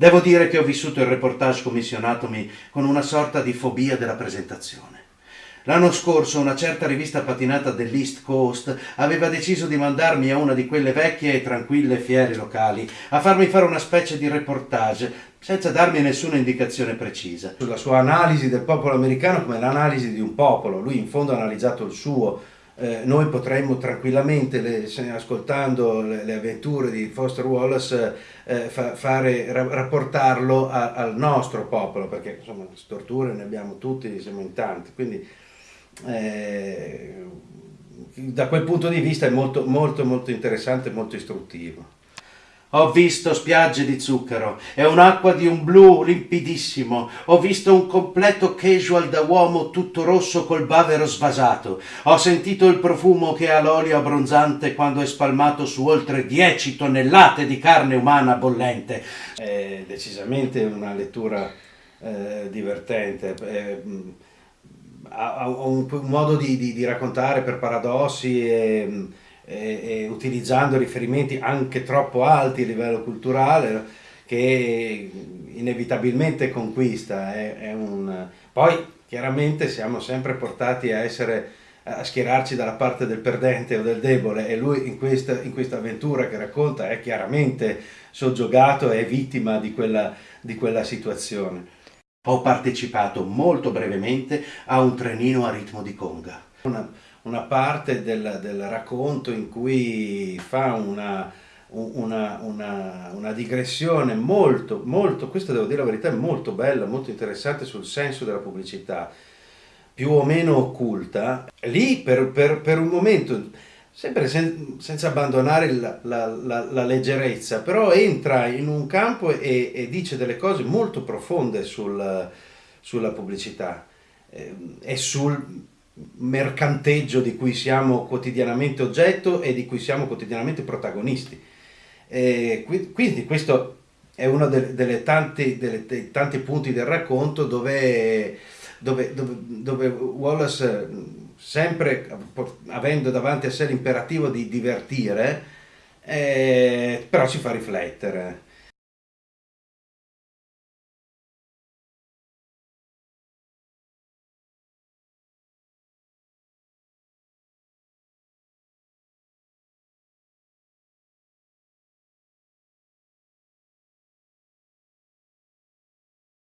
Devo dire che ho vissuto il reportage commissionatomi con una sorta di fobia della presentazione. L'anno scorso una certa rivista patinata dell'East Coast aveva deciso di mandarmi a una di quelle vecchie e tranquille fiere locali a farmi fare una specie di reportage senza darmi nessuna indicazione precisa. Sulla sua analisi del popolo americano come l'analisi di un popolo, lui in fondo ha analizzato il suo, eh, noi potremmo tranquillamente, le, ascoltando le, le, avventure di Foster Wallace, eh, fa, fare, ra, rapportarlo a, al nostro popolo, perché insomma storture ne abbiamo tutti, siamo in tanti, quindi eh, da quel punto di vista è molto, molto, molto interessante e molto istruttivo. Ho visto spiagge di zucchero e un'acqua di un blu limpidissimo. Ho visto un completo casual da uomo tutto rosso col bavero svasato. Ho sentito il profumo che ha l'olio abbronzante quando è spalmato su oltre 10 tonnellate di carne umana bollente. È decisamente una lettura eh, divertente. Eh, ha, un, un, modo di, di, di, raccontare per paradossi e, e, e, utilizzando riferimenti anche troppo alti a livello culturale che inevitabilmente conquista. È, è un... Poi chiaramente siamo sempre portati a essere a schierarci dalla parte del perdente o del debole e lui in questa, in questa avventura che racconta è chiaramente soggiogato e vittima di quella, di quella situazione. Ho partecipato molto brevemente a un trenino a ritmo di conga. Una, una parte del, del, racconto in cui fa una, una, una, una, digressione molto, molto, questo devo dire la verità, molto bella, molto interessante sul senso della pubblicità, più o meno occulta. Lì per, per, per un momento sempre sen senza abbandonare la, la, la, la, leggerezza, però entra in un campo e, e dice delle cose molto profonde sul, sulla pubblicità eh, e sul mercanteggio di cui siamo quotidianamente oggetto e di cui siamo quotidianamente protagonisti. Eh, quindi questo è uno dei tanti punti del racconto dove, dove, dove, dove Wallace sempre avendo davanti a sé l'imperativo di divertire, eh, però ci fa riflettere.